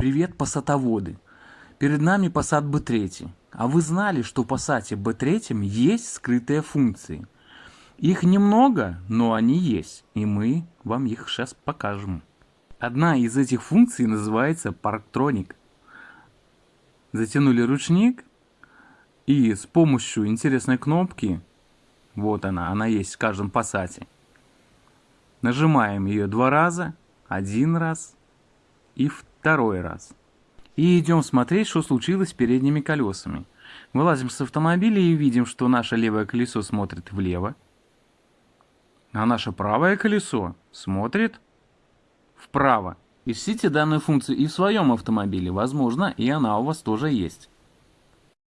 Привет, пассатоводы! Перед нами Passat B3. А вы знали, что в Passat B3 есть скрытые функции? Их немного, но они есть, и мы вам их сейчас покажем. Одна из этих функций называется Parktronic. Затянули ручник, и с помощью интересной кнопки, вот она, она есть в каждом Passat, нажимаем ее два раза, один раз и второй раз. И идем смотреть, что случилось с передними колесами. Вылазим с автомобиля и видим, что наше левое колесо смотрит влево, а наше правое колесо смотрит вправо. Ищите данную функцию и в своем автомобиле, возможно, и она у вас тоже есть.